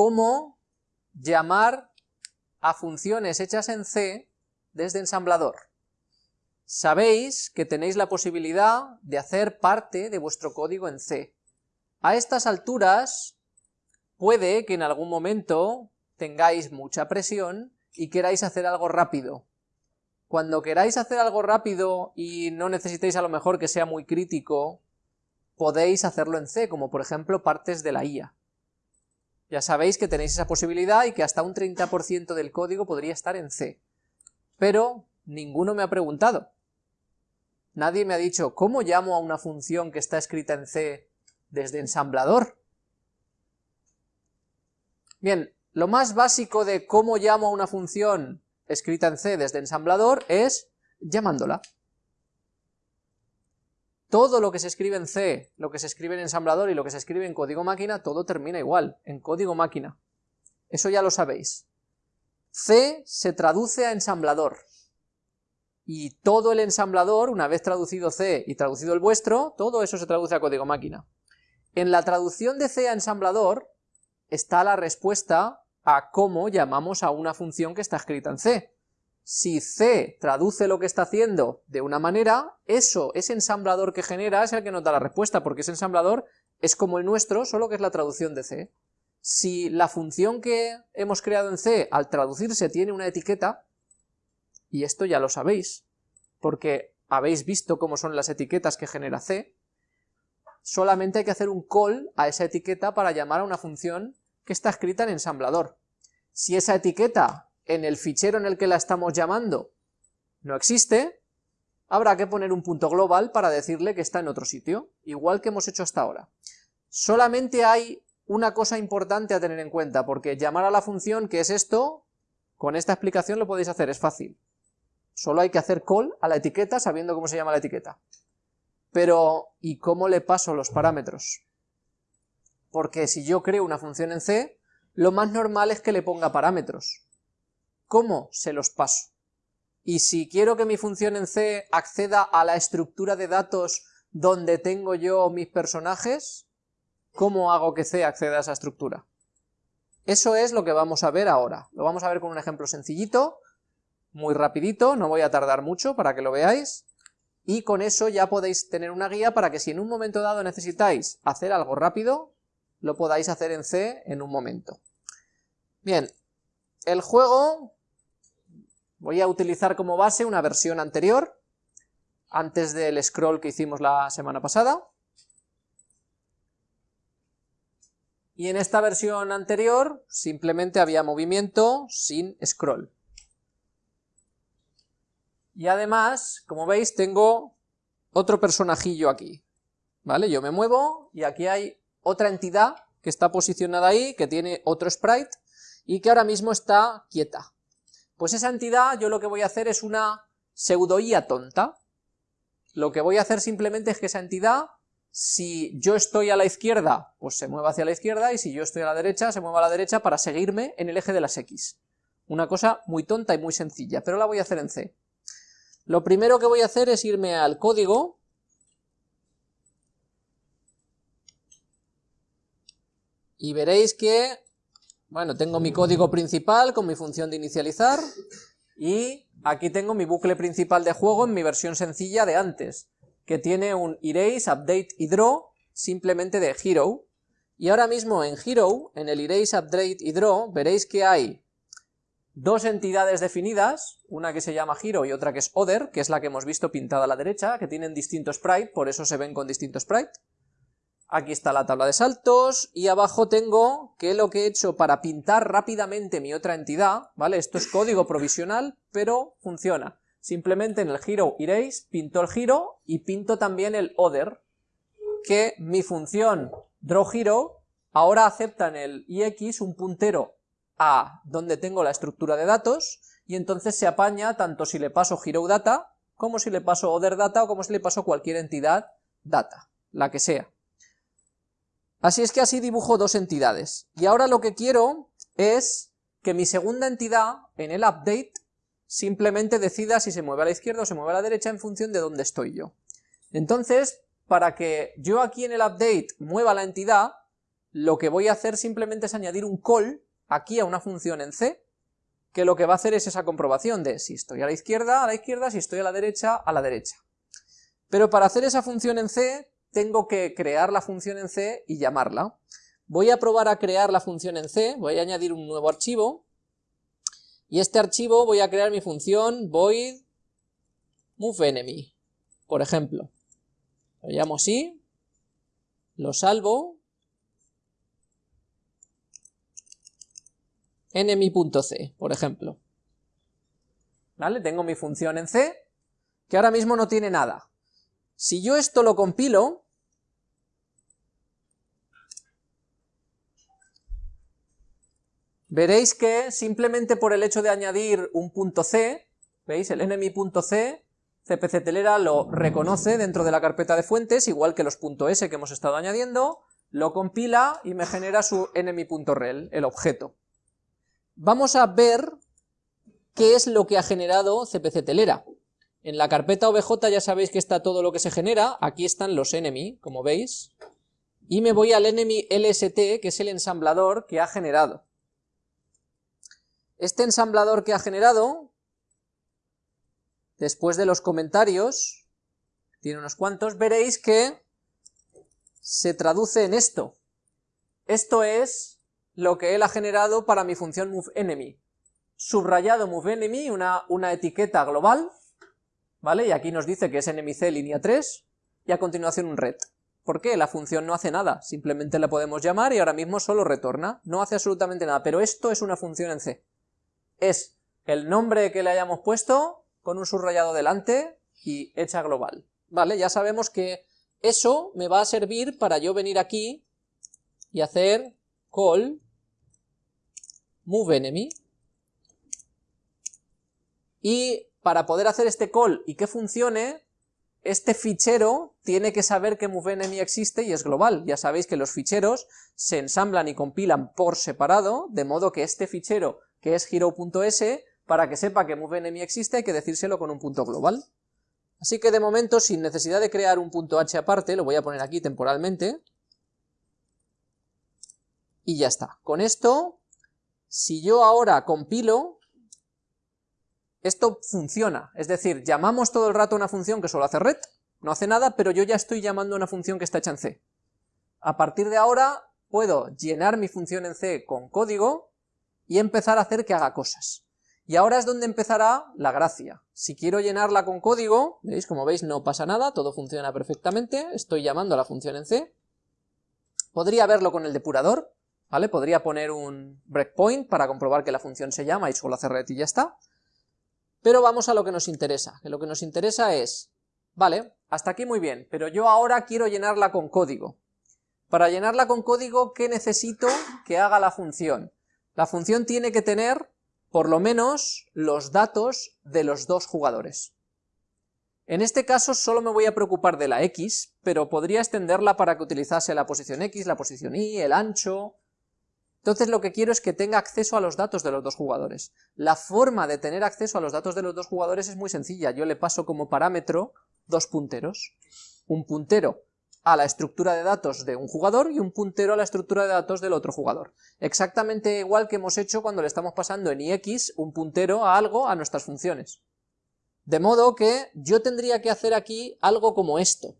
cómo llamar a funciones hechas en C desde ensamblador. Sabéis que tenéis la posibilidad de hacer parte de vuestro código en C. A estas alturas, puede que en algún momento tengáis mucha presión y queráis hacer algo rápido. Cuando queráis hacer algo rápido y no necesitéis a lo mejor que sea muy crítico, podéis hacerlo en C, como por ejemplo partes de la IA. Ya sabéis que tenéis esa posibilidad y que hasta un 30% del código podría estar en C. Pero ninguno me ha preguntado. Nadie me ha dicho, ¿cómo llamo a una función que está escrita en C desde ensamblador? Bien, lo más básico de cómo llamo a una función escrita en C desde ensamblador es llamándola. Todo lo que se escribe en C, lo que se escribe en ensamblador y lo que se escribe en código máquina, todo termina igual, en código máquina. Eso ya lo sabéis. C se traduce a ensamblador. Y todo el ensamblador, una vez traducido C y traducido el vuestro, todo eso se traduce a código máquina. En la traducción de C a ensamblador está la respuesta a cómo llamamos a una función que está escrita en C si C traduce lo que está haciendo de una manera, eso, ese ensamblador que genera es el que nos da la respuesta, porque ese ensamblador es como el nuestro, solo que es la traducción de C. Si la función que hemos creado en C al traducirse tiene una etiqueta, y esto ya lo sabéis, porque habéis visto cómo son las etiquetas que genera C, solamente hay que hacer un call a esa etiqueta para llamar a una función que está escrita en ensamblador. Si esa etiqueta en el fichero en el que la estamos llamando no existe, habrá que poner un punto global para decirle que está en otro sitio, igual que hemos hecho hasta ahora. Solamente hay una cosa importante a tener en cuenta, porque llamar a la función, que es esto, con esta explicación lo podéis hacer, es fácil. Solo hay que hacer call a la etiqueta sabiendo cómo se llama la etiqueta. Pero, ¿y cómo le paso los parámetros? Porque si yo creo una función en C, lo más normal es que le ponga parámetros. ¿Cómo se los paso? Y si quiero que mi función en C acceda a la estructura de datos donde tengo yo mis personajes, ¿cómo hago que C acceda a esa estructura? Eso es lo que vamos a ver ahora. Lo vamos a ver con un ejemplo sencillito, muy rapidito, no voy a tardar mucho para que lo veáis, y con eso ya podéis tener una guía para que si en un momento dado necesitáis hacer algo rápido, lo podáis hacer en C en un momento. Bien, el juego Voy a utilizar como base una versión anterior, antes del scroll que hicimos la semana pasada. Y en esta versión anterior simplemente había movimiento sin scroll. Y además, como veis, tengo otro personajillo aquí. ¿Vale? Yo me muevo y aquí hay otra entidad que está posicionada ahí, que tiene otro sprite y que ahora mismo está quieta. Pues esa entidad yo lo que voy a hacer es una pseudoía tonta. Lo que voy a hacer simplemente es que esa entidad, si yo estoy a la izquierda, pues se mueva hacia la izquierda, y si yo estoy a la derecha, se mueva a la derecha para seguirme en el eje de las X. Una cosa muy tonta y muy sencilla, pero la voy a hacer en C. Lo primero que voy a hacer es irme al código, y veréis que bueno, tengo mi código principal con mi función de inicializar, y aquí tengo mi bucle principal de juego en mi versión sencilla de antes, que tiene un erase, update y draw, simplemente de hero, y ahora mismo en hero, en el erase, update y draw, veréis que hay dos entidades definidas, una que se llama hero y otra que es other, que es la que hemos visto pintada a la derecha, que tienen distinto sprite, por eso se ven con distinto sprite, Aquí está la tabla de saltos, y abajo tengo que lo que he hecho para pintar rápidamente mi otra entidad, ¿vale? Esto es código provisional, pero funciona. Simplemente en el hero erase pinto el giro y pinto también el other, que mi función drawHero ahora acepta en el ix un puntero a donde tengo la estructura de datos, y entonces se apaña tanto si le paso data, como si le paso data, o como si le paso cualquier entidad data, la que sea. Así es que así dibujo dos entidades. Y ahora lo que quiero es que mi segunda entidad, en el update, simplemente decida si se mueve a la izquierda o se mueve a la derecha en función de dónde estoy yo. Entonces, para que yo aquí en el update mueva la entidad, lo que voy a hacer simplemente es añadir un call aquí a una función en C, que lo que va a hacer es esa comprobación de si estoy a la izquierda, a la izquierda, si estoy a la derecha, a la derecha. Pero para hacer esa función en C, tengo que crear la función en C y llamarla. Voy a probar a crear la función en C, voy a añadir un nuevo archivo, y este archivo voy a crear mi función void moveEnemy, por ejemplo. Lo llamo así, lo salvo, enemy.c, por ejemplo. ¿Vale? Tengo mi función en C, que ahora mismo no tiene nada. Si yo esto lo compilo, veréis que simplemente por el hecho de añadir un punto C, ¿veis? El enemy.c, CPC Telera lo reconoce dentro de la carpeta de fuentes, igual que los .s que hemos estado añadiendo, lo compila y me genera su enemy.rel, el objeto. Vamos a ver qué es lo que ha generado CPC Telera. En la carpeta obj ya sabéis que está todo lo que se genera, aquí están los enemy, como veis, y me voy al enemy lst, que es el ensamblador que ha generado. Este ensamblador que ha generado, después de los comentarios, tiene unos cuantos, veréis que se traduce en esto. Esto es lo que él ha generado para mi función moveEnemy. Subrayado moveEnemy, una, una etiqueta global, ¿vale? Y aquí nos dice que es enemyc línea 3, y a continuación un ret. ¿Por qué? La función no hace nada, simplemente la podemos llamar y ahora mismo solo retorna, no hace absolutamente nada, pero esto es una función en C. Es el nombre que le hayamos puesto, con un subrayado delante, y hecha global. ¿Vale? Ya sabemos que eso me va a servir para yo venir aquí y hacer call moveEnemy, y para poder hacer este call y que funcione, este fichero tiene que saber que moveEnemy existe y es global. Ya sabéis que los ficheros se ensamblan y compilan por separado, de modo que este fichero, que es hero.s, para que sepa que moveEnemy existe hay que decírselo con un punto global. Así que de momento, sin necesidad de crear un punto h aparte, lo voy a poner aquí temporalmente, y ya está. Con esto, si yo ahora compilo, esto funciona, es decir, llamamos todo el rato a una función que solo hace red, no hace nada, pero yo ya estoy llamando a una función que está hecha en C. A partir de ahora puedo llenar mi función en C con código y empezar a hacer que haga cosas. Y ahora es donde empezará la gracia. Si quiero llenarla con código, ¿veis? Como veis no pasa nada, todo funciona perfectamente, estoy llamando a la función en C. Podría verlo con el depurador, ¿vale? Podría poner un breakpoint para comprobar que la función se llama y solo hace red y ya está. Pero vamos a lo que nos interesa, que lo que nos interesa es, vale, hasta aquí muy bien, pero yo ahora quiero llenarla con código. Para llenarla con código, ¿qué necesito que haga la función? La función tiene que tener, por lo menos, los datos de los dos jugadores. En este caso solo me voy a preocupar de la X, pero podría extenderla para que utilizase la posición X, la posición Y, el ancho, entonces lo que quiero es que tenga acceso a los datos de los dos jugadores. La forma de tener acceso a los datos de los dos jugadores es muy sencilla, yo le paso como parámetro dos punteros. Un puntero a la estructura de datos de un jugador y un puntero a la estructura de datos del otro jugador. Exactamente igual que hemos hecho cuando le estamos pasando en ix un puntero a algo a nuestras funciones. De modo que yo tendría que hacer aquí algo como esto.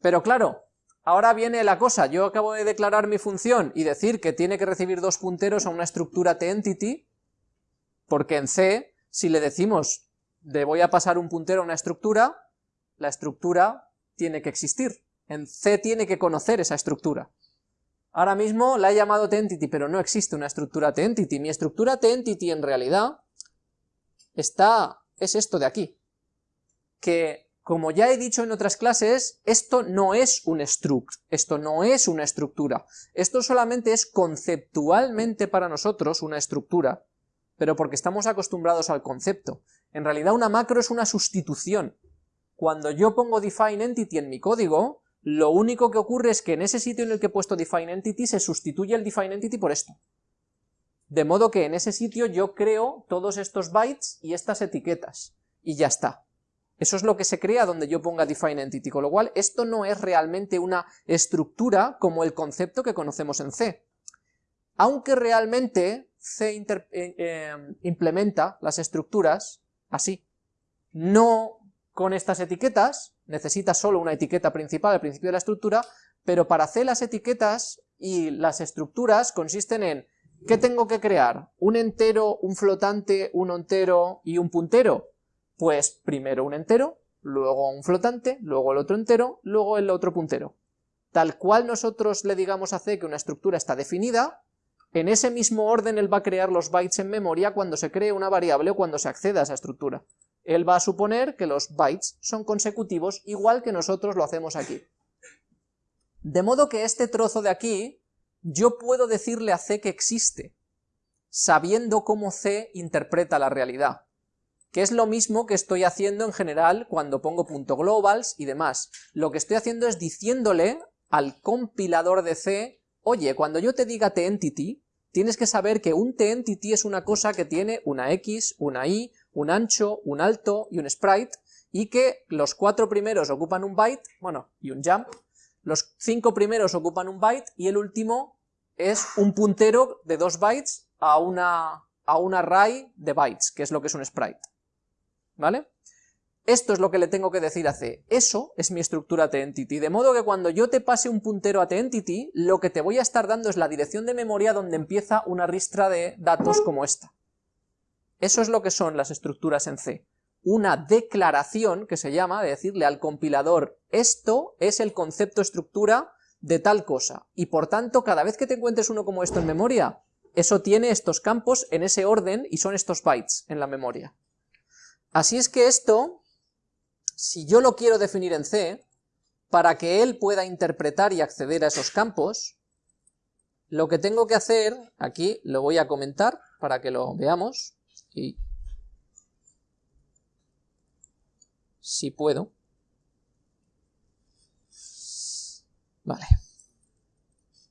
Pero claro, ahora viene la cosa, yo acabo de declarar mi función y decir que tiene que recibir dos punteros a una estructura tEntity, porque en C, si le decimos le voy a pasar un puntero a una estructura, la estructura tiene que existir. En C tiene que conocer esa estructura. Ahora mismo la he llamado tEntity, pero no existe una estructura tEntity. Mi estructura tEntity en realidad está, es esto de aquí, que como ya he dicho en otras clases, esto no es un struct, esto no es una estructura, esto solamente es conceptualmente para nosotros una estructura, pero porque estamos acostumbrados al concepto. En realidad una macro es una sustitución. Cuando yo pongo define entity en mi código, lo único que ocurre es que en ese sitio en el que he puesto define entity se sustituye el define entity por esto. De modo que en ese sitio yo creo todos estos bytes y estas etiquetas, y ya está. Eso es lo que se crea donde yo ponga define entity, con lo cual esto no es realmente una estructura como el concepto que conocemos en C. Aunque realmente C eh, eh, implementa las estructuras así. No con estas etiquetas, necesita solo una etiqueta principal al principio de la estructura, pero para C las etiquetas y las estructuras consisten en ¿qué tengo que crear? ¿Un entero, un flotante, un entero y un puntero? Pues primero un entero, luego un flotante, luego el otro entero, luego el otro puntero. Tal cual nosotros le digamos a C que una estructura está definida, en ese mismo orden él va a crear los bytes en memoria cuando se cree una variable o cuando se acceda a esa estructura. Él va a suponer que los bytes son consecutivos igual que nosotros lo hacemos aquí. De modo que este trozo de aquí, yo puedo decirle a C que existe, sabiendo cómo C interpreta la realidad que es lo mismo que estoy haciendo en general cuando pongo .globals y demás. Lo que estoy haciendo es diciéndole al compilador de C, oye, cuando yo te diga tEntity, tienes que saber que un tEntity es una cosa que tiene una X, una Y, un ancho, un alto y un sprite, y que los cuatro primeros ocupan un byte, bueno, y un jump, los cinco primeros ocupan un byte, y el último es un puntero de dos bytes a una, a un array de bytes, que es lo que es un sprite. ¿Vale? Esto es lo que le tengo que decir a C, eso es mi estructura tEntity, de modo que cuando yo te pase un puntero a tEntity, lo que te voy a estar dando es la dirección de memoria donde empieza una ristra de datos como esta. Eso es lo que son las estructuras en C. Una declaración que se llama de decirle al compilador, esto es el concepto estructura de tal cosa, y por tanto cada vez que te encuentres uno como esto en memoria, eso tiene estos campos en ese orden y son estos bytes en la memoria. Así es que esto, si yo lo quiero definir en C, para que él pueda interpretar y acceder a esos campos, lo que tengo que hacer, aquí lo voy a comentar para que lo veamos, y si puedo. Vale.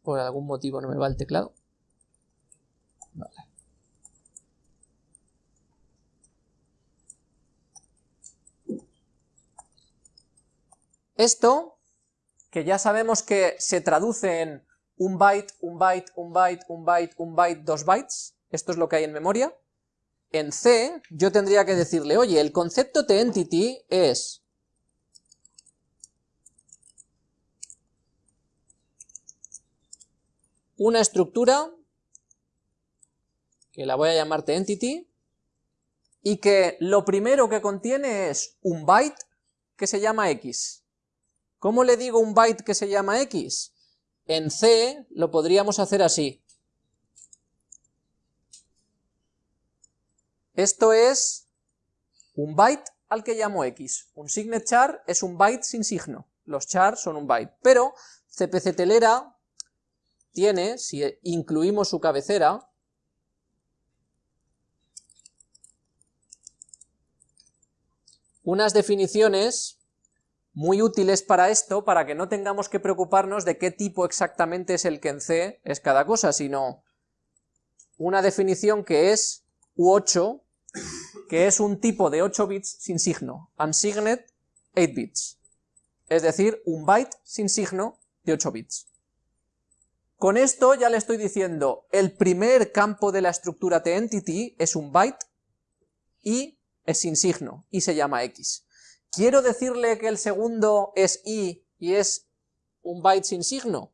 Por algún motivo no me va el teclado. Esto, que ya sabemos que se traduce en un byte, un byte, un byte, un byte, un byte, dos bytes, esto es lo que hay en memoria, en C yo tendría que decirle, oye, el concepto tEntity es una estructura que la voy a llamar tEntity y que lo primero que contiene es un byte que se llama x. ¿Cómo le digo un byte que se llama x? En C lo podríamos hacer así. Esto es un byte al que llamo x. Un signet char es un byte sin signo. Los chars son un byte. Pero CPC telera tiene, si incluimos su cabecera, unas definiciones muy útiles para esto, para que no tengamos que preocuparnos de qué tipo exactamente es el que en C es cada cosa, sino una definición que es U8, que es un tipo de 8 bits sin signo, unsigned 8 bits, es decir, un byte sin signo de 8 bits. Con esto ya le estoy diciendo, el primer campo de la estructura tEntity es un byte y es sin signo, y se llama x. ¿Quiero decirle que el segundo es i y es un byte sin signo?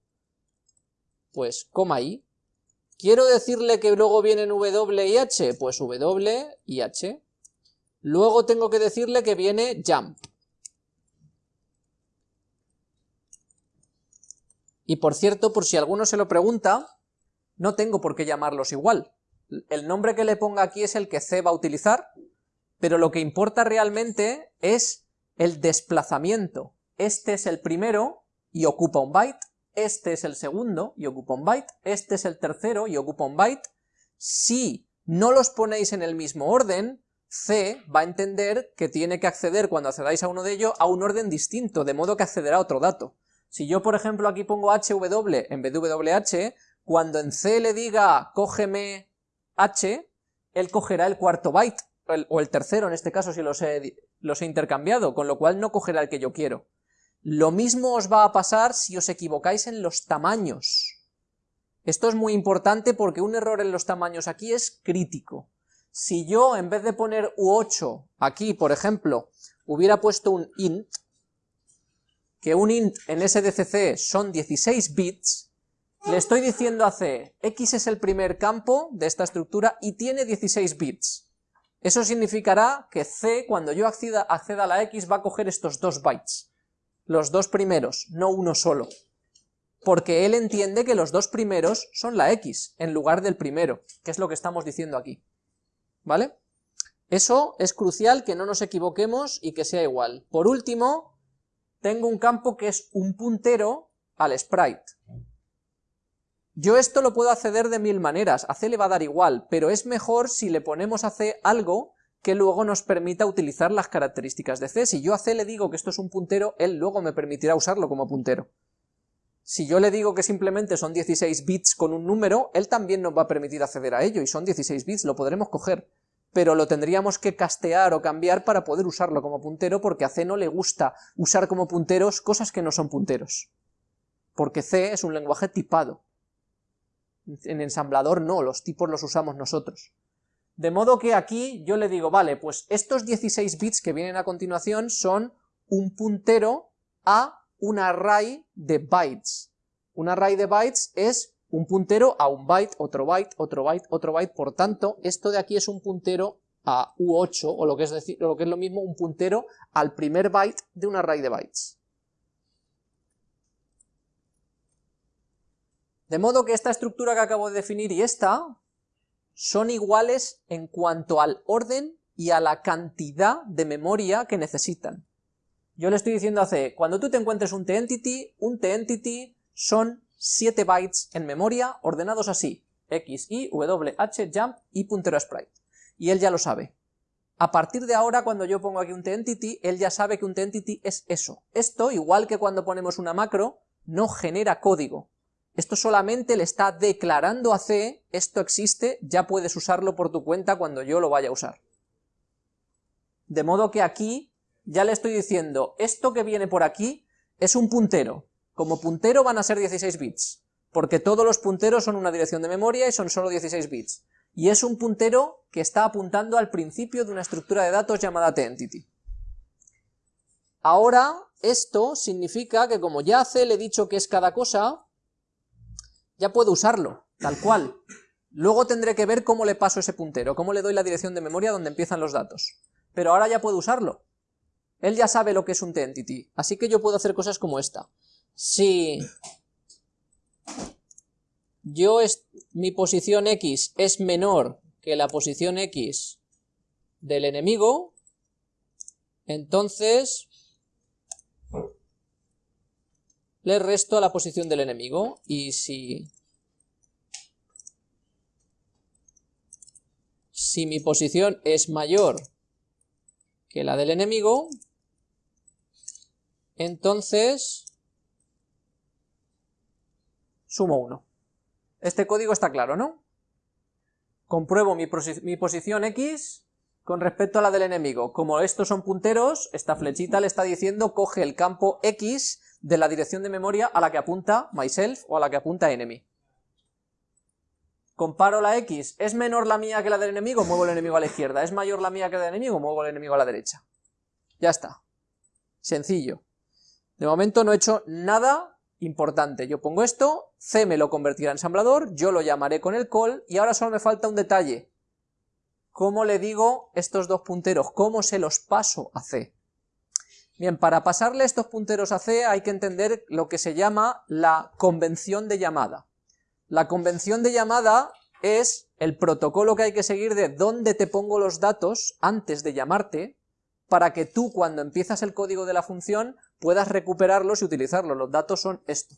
Pues coma i. ¿Quiero decirle que luego vienen w y h? Pues w y h. Luego tengo que decirle que viene jump. Y por cierto, por si alguno se lo pregunta, no tengo por qué llamarlos igual. El nombre que le ponga aquí es el que C va a utilizar, pero lo que importa realmente es el desplazamiento. Este es el primero y ocupa un byte, este es el segundo y ocupa un byte, este es el tercero y ocupa un byte. Si no los ponéis en el mismo orden, C va a entender que tiene que acceder cuando accedáis a uno de ellos a un orden distinto, de modo que accederá a otro dato. Si yo, por ejemplo, aquí pongo HW en vez de WH, cuando en C le diga cógeme h, él cogerá el cuarto byte, o el tercero en este caso si los he, los he intercambiado, con lo cual no cogerá el que yo quiero. Lo mismo os va a pasar si os equivocáis en los tamaños. Esto es muy importante porque un error en los tamaños aquí es crítico. Si yo, en vez de poner U8 aquí, por ejemplo, hubiera puesto un int, que un int en SDCC son 16 bits, le estoy diciendo a C, X es el primer campo de esta estructura y tiene 16 bits. Eso significará que C, cuando yo acceda, a la X, va a coger estos dos bytes. Los dos primeros, no uno solo. Porque él entiende que los dos primeros son la X, en lugar del primero, que es lo que estamos diciendo aquí. ¿Vale? Eso es crucial que no nos equivoquemos y que sea igual. Por último, tengo un campo que es un puntero al sprite. Yo esto lo puedo acceder de mil maneras, a C le va a dar igual, pero es mejor si le ponemos a C algo que luego nos permita utilizar las características de C. Si yo a C le digo que esto es un puntero, él luego me permitirá usarlo como puntero. Si yo le digo que simplemente son 16 bits con un número, él también nos va a permitir acceder a ello, y son 16 bits, lo podremos coger, pero lo tendríamos que castear o cambiar para poder usarlo como puntero, porque a C no le gusta usar como punteros cosas que no son punteros. Porque C es un lenguaje tipado. En ensamblador no, los tipos los usamos nosotros. De modo que aquí yo le digo, vale, pues estos 16 bits que vienen a continuación son un puntero a un array de bytes. Un array de bytes es un puntero a un byte, otro byte, otro byte, otro byte, por tanto, esto de aquí es un puntero a U8, o lo que es, decir, lo, que es lo mismo, un puntero al primer byte de un array de bytes. De modo que esta estructura que acabo de definir y esta son iguales en cuanto al orden y a la cantidad de memoria que necesitan. Yo le estoy diciendo a C, cuando tú te encuentres un t-entity, un t-entity son 7 bytes en memoria ordenados así, x, y, w, h, jump y puntero sprite. Y él ya lo sabe. A partir de ahora, cuando yo pongo aquí un t-entity, él ya sabe que un t-entity es eso. Esto, igual que cuando ponemos una macro, no genera código, esto solamente le está declarando a C, esto existe, ya puedes usarlo por tu cuenta cuando yo lo vaya a usar. De modo que aquí ya le estoy diciendo, esto que viene por aquí es un puntero. Como puntero van a ser 16 bits, porque todos los punteros son una dirección de memoria y son solo 16 bits. Y es un puntero que está apuntando al principio de una estructura de datos llamada tEntity. Ahora, esto significa que como ya C le he dicho que es cada cosa, ya puedo usarlo, tal cual. Luego tendré que ver cómo le paso ese puntero, cómo le doy la dirección de memoria donde empiezan los datos. Pero ahora ya puedo usarlo. Él ya sabe lo que es un t-entity, así que yo puedo hacer cosas como esta. Si yo mi posición x es menor que la posición x del enemigo, entonces le resto a la posición del enemigo, y si, si mi posición es mayor que la del enemigo, entonces sumo 1. Este código está claro, ¿no? Compruebo mi, mi posición x con respecto a la del enemigo. Como estos son punteros, esta flechita le está diciendo coge el campo x de la dirección de memoria a la que apunta myself o a la que apunta enemy. Comparo la X, ¿es menor la mía que la del enemigo? Muevo el enemigo a la izquierda. ¿Es mayor la mía que la del enemigo? Muevo el enemigo a la derecha. Ya está. Sencillo. De momento no he hecho nada importante. Yo pongo esto, C me lo convertirá en ensamblador, yo lo llamaré con el call, y ahora solo me falta un detalle. ¿Cómo le digo estos dos punteros? ¿Cómo se los paso a C? Bien, para pasarle estos punteros a C hay que entender lo que se llama la convención de llamada. La convención de llamada es el protocolo que hay que seguir de dónde te pongo los datos antes de llamarte, para que tú cuando empiezas el código de la función puedas recuperarlos y utilizarlos. Los datos son esto.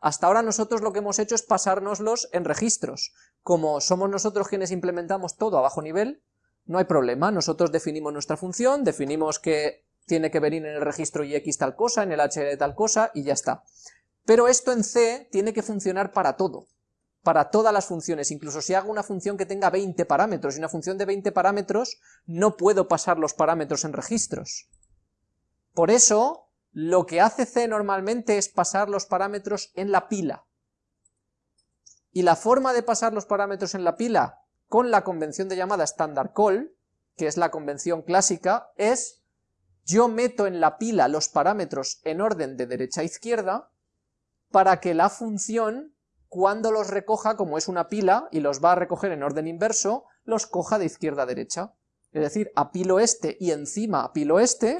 Hasta ahora nosotros lo que hemos hecho es pasárnoslos en registros. Como somos nosotros quienes implementamos todo a bajo nivel, no hay problema, nosotros definimos nuestra función, definimos que tiene que venir en el registro IX tal cosa, en el HL tal cosa, y ya está. Pero esto en C tiene que funcionar para todo. para todas las funciones, incluso si hago una función que tenga 20 parámetros, y una función de 20 parámetros, no puedo pasar los parámetros en registros. Por eso, lo que hace C normalmente es pasar los parámetros en la pila. Y la forma de pasar los parámetros en la pila, con la convención de llamada standard call, que es la convención clásica, es yo meto en la pila los parámetros en orden de derecha a izquierda, para que la función cuando los recoja, como es una pila, y los va a recoger en orden inverso, los coja de izquierda a derecha. Es decir, apilo este y encima apilo este,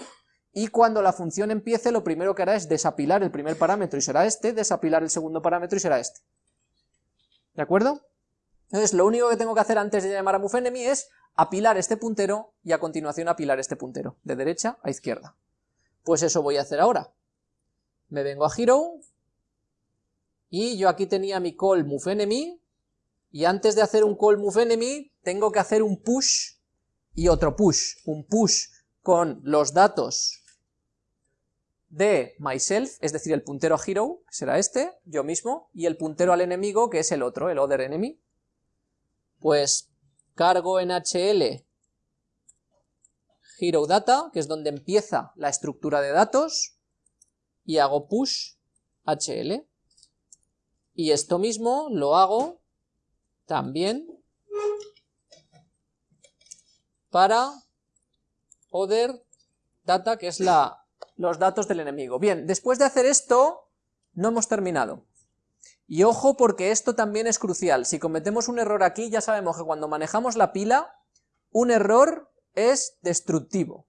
y cuando la función empiece, lo primero que hará es desapilar el primer parámetro y será este, desapilar el segundo parámetro y será este. ¿De acuerdo? Entonces, lo único que tengo que hacer antes de llamar a moveEnemy es apilar este puntero y a continuación apilar este puntero, de derecha a izquierda. Pues eso voy a hacer ahora. Me vengo a Hero, y yo aquí tenía mi call moveEnemy, y antes de hacer un call moveEnemy, tengo que hacer un push y otro push, un push con los datos de myself, es decir, el puntero a hero, que será este, yo mismo, y el puntero al enemigo, que es el otro, el other enemy. Pues cargo en HL hero data, que es donde empieza la estructura de datos, y hago push HL. Y esto mismo lo hago también para other data, que es la, los datos del enemigo. Bien, después de hacer esto, no hemos terminado. Y ojo porque esto también es crucial. Si cometemos un error aquí, ya sabemos que cuando manejamos la pila, un error es destructivo.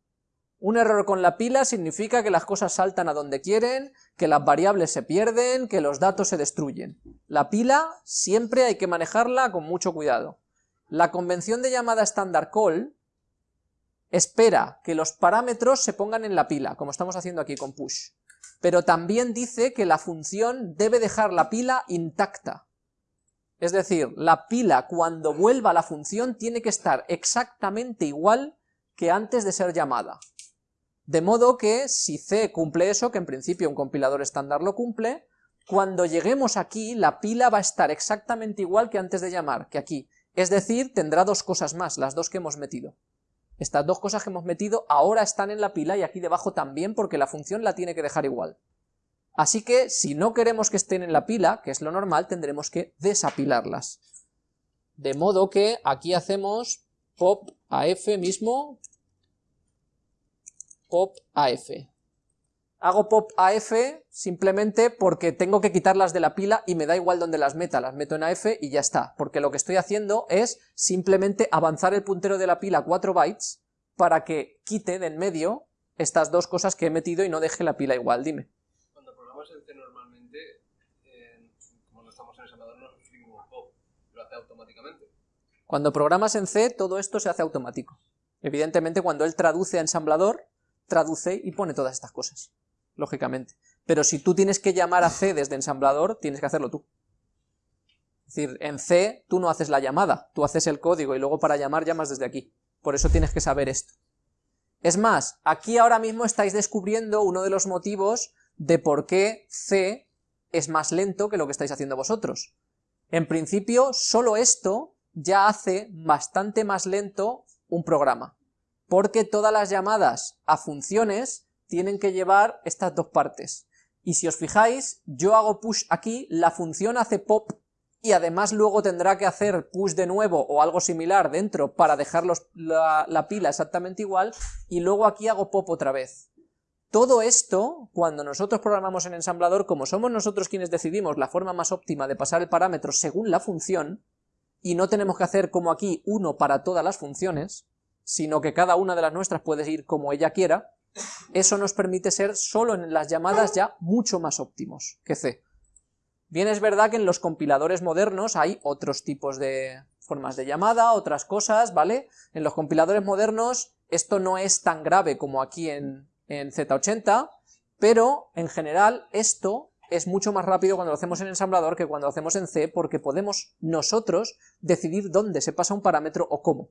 Un error con la pila significa que las cosas saltan a donde quieren, que las variables se pierden, que los datos se destruyen. La pila siempre hay que manejarla con mucho cuidado. La convención de llamada standard call espera que los parámetros se pongan en la pila, como estamos haciendo aquí con push, pero también dice que la función debe dejar la pila intacta. Es decir, la pila cuando vuelva a la función tiene que estar exactamente igual que antes de ser llamada. De modo que si C cumple eso, que en principio un compilador estándar lo cumple, cuando lleguemos aquí la pila va a estar exactamente igual que antes de llamar, que aquí. Es decir, tendrá dos cosas más, las dos que hemos metido. Estas dos cosas que hemos metido ahora están en la pila y aquí debajo también porque la función la tiene que dejar igual. Así que si no queremos que estén en la pila, que es lo normal, tendremos que desapilarlas. De modo que aquí hacemos pop a f mismo pop AF. Hago pop AF simplemente porque tengo que quitarlas de la pila y me da igual donde las meta, las meto en AF y ya está, porque lo que estoy haciendo es simplemente avanzar el puntero de la pila 4 bytes para que quite de en medio estas dos cosas que he metido y no deje la pila igual, dime. Cuando programas en C normalmente, como no estamos en el no escribimos pop, lo hace automáticamente. Cuando programas en C, todo esto se hace automático. Evidentemente, cuando él traduce a ensamblador, traduce y pone todas estas cosas, lógicamente. Pero si tú tienes que llamar a C desde ensamblador, tienes que hacerlo tú. Es decir, en C tú no haces la llamada, tú haces el código y luego para llamar llamas desde aquí. Por eso tienes que saber esto. Es más, aquí ahora mismo estáis descubriendo uno de los motivos de por qué C es más lento que lo que estáis haciendo vosotros. En principio, solo esto ya hace bastante más lento un programa porque todas las llamadas a funciones tienen que llevar estas dos partes. Y si os fijáis, yo hago push aquí, la función hace pop y además luego tendrá que hacer push de nuevo o algo similar dentro para dejar la, la pila exactamente igual, y luego aquí hago pop otra vez. Todo esto, cuando nosotros programamos en ensamblador, como somos nosotros quienes decidimos la forma más óptima de pasar el parámetro según la función, y no tenemos que hacer como aquí uno para todas las funciones, sino que cada una de las nuestras puede ir como ella quiera, eso nos permite ser solo en las llamadas ya mucho más óptimos que C. Bien es verdad que en los compiladores modernos hay otros tipos de formas de llamada, otras cosas, ¿vale? En los compiladores modernos esto no es tan grave como aquí en, en Z80, pero en general esto es mucho más rápido cuando lo hacemos en ensamblador que cuando lo hacemos en C, porque podemos nosotros decidir dónde se pasa un parámetro o cómo.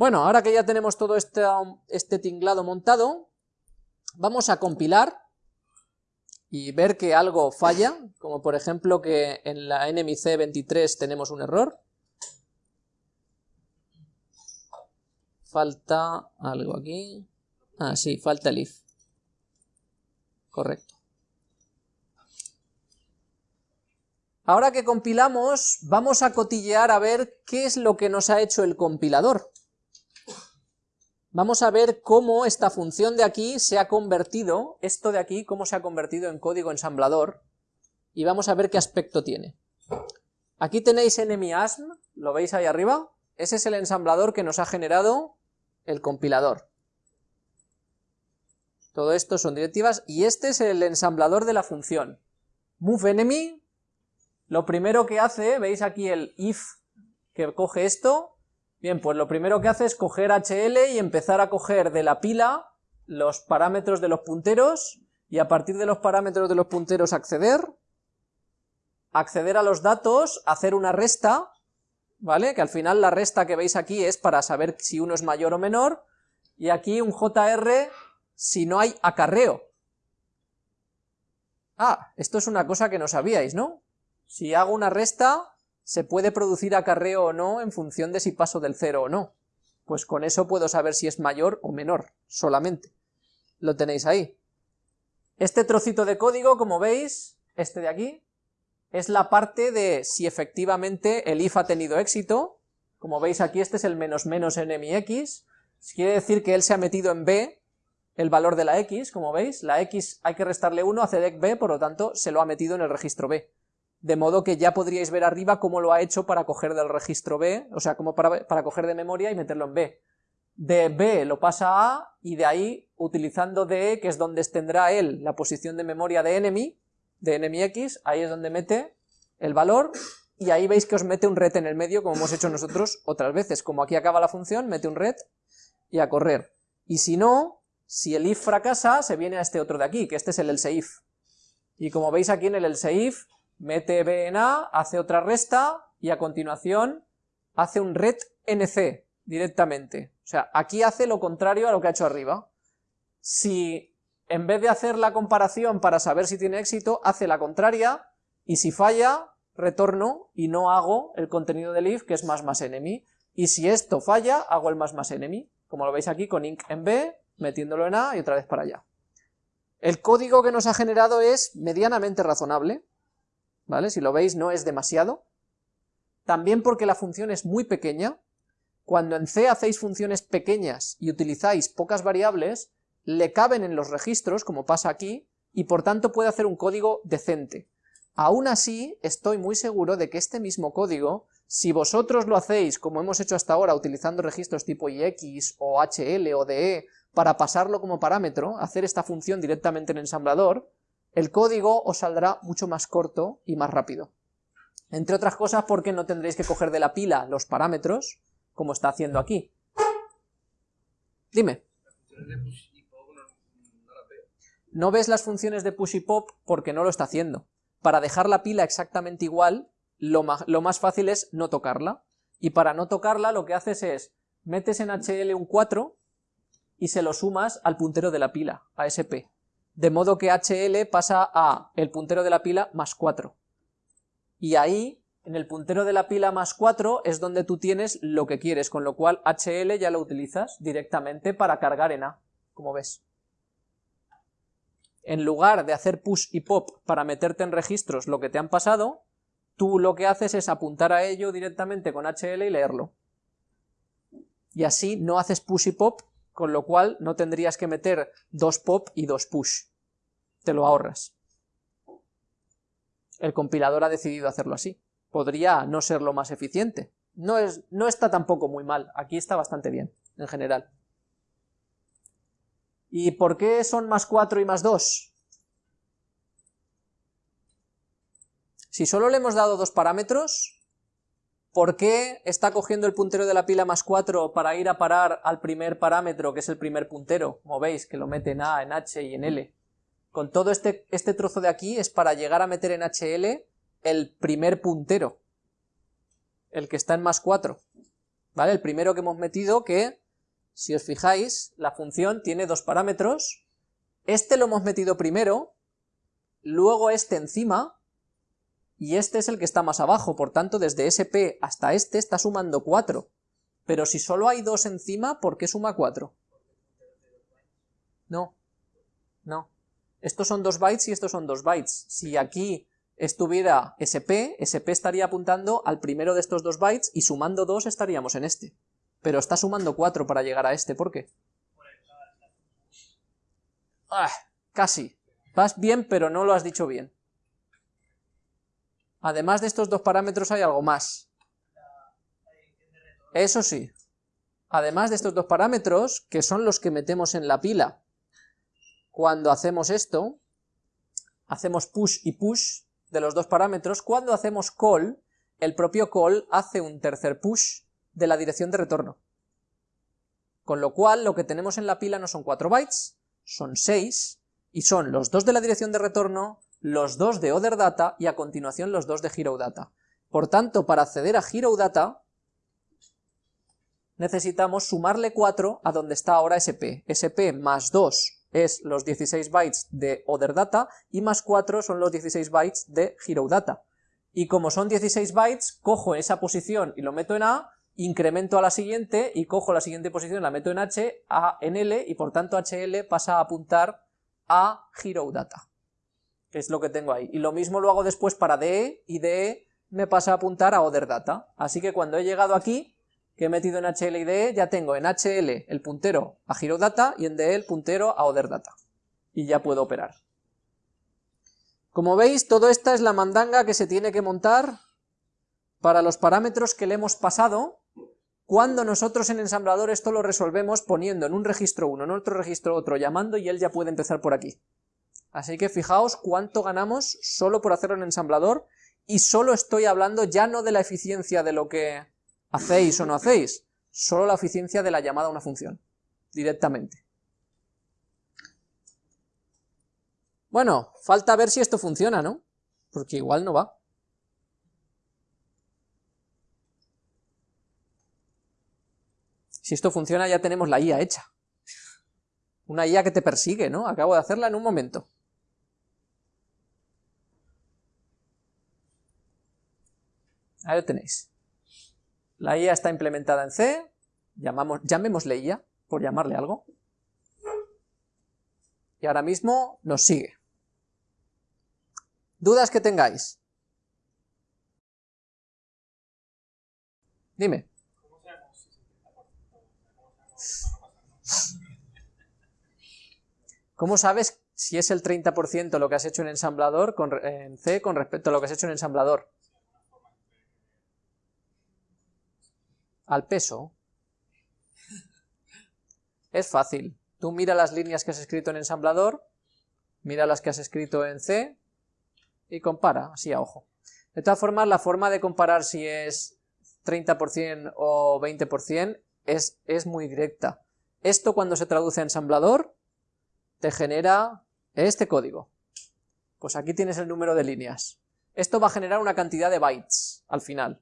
Bueno, ahora que ya tenemos todo este, este tinglado montado, vamos a compilar y ver que algo falla, como por ejemplo que en la NMIC 23 tenemos un error. Falta algo aquí. Ah, sí, falta el if. Correcto. Ahora que compilamos, vamos a cotillear a ver qué es lo que nos ha hecho el compilador. Vamos a ver cómo esta función de aquí se ha convertido, esto de aquí, cómo se ha convertido en código ensamblador, y vamos a ver qué aspecto tiene. Aquí tenéis enemy.asm, ¿lo veis ahí arriba? Ese es el ensamblador que nos ha generado el compilador. Todo esto son directivas, y este es el ensamblador de la función. MoveEnemy, lo primero que hace, veis aquí el if que coge esto, Bien, pues lo primero que hace es coger HL y empezar a coger de la pila los parámetros de los punteros y a partir de los parámetros de los punteros acceder, acceder a los datos, hacer una resta, ¿vale? Que al final la resta que veis aquí es para saber si uno es mayor o menor, y aquí un JR si no hay acarreo. Ah, esto es una cosa que no sabíais, ¿no? Si hago una resta, se puede producir acarreo o no en función de si paso del cero o no. Pues con eso puedo saber si es mayor o menor, solamente. Lo tenéis ahí. Este trocito de código, como veis, este de aquí, es la parte de si efectivamente el if ha tenido éxito. Como veis aquí, este es el menos menos en mi x. Quiere decir que él se ha metido en b, el valor de la x, como veis. La x hay que restarle 1 a cdec b, por lo tanto, se lo ha metido en el registro b de modo que ya podríais ver arriba cómo lo ha hecho para coger del registro B, o sea, como para, para coger de memoria y meterlo en B. De B lo pasa a A, y de ahí, utilizando DE, que es donde tendrá él la posición de memoria de enemy, de enemy X, ahí es donde mete el valor, y ahí veis que os mete un red en el medio, como hemos hecho nosotros otras veces, como aquí acaba la función, mete un red, y a correr. Y si no, si el if fracasa, se viene a este otro de aquí, que este es el else if. Y como veis aquí en el else if, mete b en a, hace otra resta y a continuación hace un ret nc directamente. O sea, aquí hace lo contrario a lo que ha hecho arriba. Si en vez de hacer la comparación para saber si tiene éxito, hace la contraria, y si falla, retorno y no hago el contenido del if, que es más más enemy. Y si esto falla, hago el más más enemy, como lo veis aquí con inc en b, metiéndolo en a y otra vez para allá. El código que nos ha generado es medianamente razonable, Si lo veis no es demasiado. También porque la función es muy pequeña. Cuando en C hacéis funciones pequeñas y utilizáis pocas variables, le caben en los registros, como pasa aquí, y por tanto puede hacer un código decente. Aún así, estoy muy seguro de que este mismo código, si vosotros lo hacéis como hemos hecho hasta ahora, utilizando registros tipo IX o HL o DE, para pasarlo como parámetro, hacer esta función directamente en ensamblador, el código os saldrá mucho más corto y más rápido. Entre otras cosas porque no tendréis que coger de la pila los parámetros, como está haciendo aquí. Dime. No ves las funciones de push y pop porque no lo está haciendo. Para dejar la pila exactamente igual, lo más, lo más fácil es no tocarla. Y para no tocarla lo que haces es, metes en HL un 4 y se lo sumas al puntero de la pila, a SP de modo que HL pasa a el puntero de la pila más 4. Y ahí, en el puntero de la pila más 4, es donde tú tienes lo que quieres, con lo cual HL ya lo utilizas directamente para cargar en A, como ves. En lugar de hacer push y pop para meterte en registros lo que te han pasado, tú lo que haces es apuntar a ello directamente con HL y leerlo. Y así no haces push y pop con lo cual no tendrías que meter dos pop y dos push, te lo ahorras. El compilador ha decidido hacerlo así, podría no ser lo más eficiente, no, es, no está tampoco muy mal, aquí está bastante bien, en general. ¿Y por qué son más 4 y más 2? Si solo le hemos dado dos parámetros, ¿Por qué está cogiendo el puntero de la pila más 4 para ir a parar al primer parámetro, que es el primer puntero? Como veis, que lo mete en A, en H y en L. Con todo este, este trozo de aquí es para llegar a meter en HL el primer puntero, el que está en más 4. ¿Vale? El primero que hemos metido que, si os fijáis, la función tiene dos parámetros. Este lo hemos metido primero, luego este encima, y este es el que está más abajo, por tanto desde SP hasta este está sumando 4. Pero si solo hay 2 encima, ¿por qué suma 4? No, no. Estos son 2 bytes y estos son 2 bytes. Si aquí estuviera SP, SP estaría apuntando al primero de estos 2 bytes y sumando 2 estaríamos en este. Pero está sumando 4 para llegar a este, ¿por qué? Ah, casi. Vas bien, pero no lo has dicho bien. Además de estos dos parámetros hay algo más. Eso sí. Además de estos dos parámetros, que son los que metemos en la pila cuando hacemos esto, hacemos push y push de los dos parámetros, cuando hacemos call, el propio call hace un tercer push de la dirección de retorno. Con lo cual, lo que tenemos en la pila no son 4 bytes, son 6, y son los dos de la dirección de retorno, los dos de other data, y a continuación los dos de hero data. Por tanto, para acceder a hero data, necesitamos sumarle 4 a donde está ahora SP. SP más 2 es los 16 bytes de other data, y más 4 son los 16 bytes de hero data. Y como son 16 bytes, cojo esa posición y lo meto en A, incremento a la siguiente y cojo la siguiente posición, la meto en H, A en L y por tanto HL pasa a apuntar a Hero Data, que es lo que tengo ahí. Y lo mismo lo hago después para DE y DE me pasa a apuntar a Other Data. Así que cuando he llegado aquí, que he metido en HL y DE, ya tengo en HL el puntero a Hero Data y en DE el puntero a Other Data. Y ya puedo operar. Como veis, todo esta es la mandanga que se tiene que montar para los parámetros que le hemos pasado cuando nosotros en ensamblador esto lo resolvemos poniendo en un registro uno, en otro registro otro, llamando y él ya puede empezar por aquí. Así que fijaos cuánto ganamos solo por hacerlo en ensamblador y solo estoy hablando ya no de la eficiencia de lo que hacéis o no hacéis, solo la eficiencia de la llamada a una función, directamente. Bueno, falta ver si esto funciona, ¿no? Porque igual no va. Si esto funciona ya tenemos la IA hecha. Una IA que te persigue, ¿no? Acabo de hacerla en un momento. Ahí lo tenéis. La IA está implementada en C, llamamos, llamémosle IA, por llamarle algo. Y ahora mismo nos sigue. ¿Dudas que tengáis? Dime. ¿Cómo sabes si es el 30% lo que has hecho en ensamblador en C con respecto a lo que has hecho en ensamblador? Al peso. Es fácil. Tú mira las líneas que has escrito en ensamblador, mira las que has escrito en C y compara, así a ojo. De todas formas, la forma de comparar si es 30% o 20% es, es muy directa. Esto cuando se traduce a ensamblador te genera este código. Pues aquí tienes el número de líneas. Esto va a generar una cantidad de bytes al final.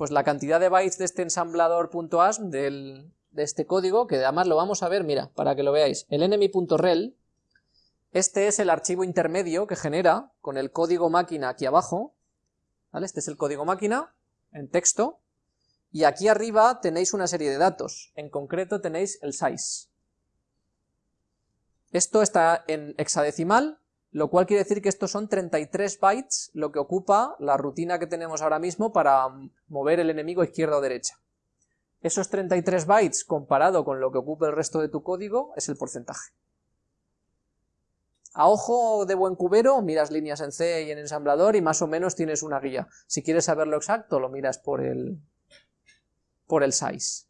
Pues la cantidad de bytes de este ensamblador.asm, de este código, que además lo vamos a ver, mira, para que lo veáis, el enemy.rel, este es el archivo intermedio que genera con el código máquina aquí abajo. Este es el código máquina en texto, y aquí arriba tenéis una serie de datos, en concreto tenéis el size. Esto está en hexadecimal, lo cual quiere decir que estos son 33 bytes lo que ocupa la rutina que tenemos ahora mismo para mover el enemigo izquierda o derecha. Esos 33 bytes comparado con lo que ocupa el resto de tu código es el porcentaje. A ojo de buen cubero miras líneas en C y en ensamblador y más o menos tienes una guía. Si quieres saber lo exacto lo miras por el, por el size.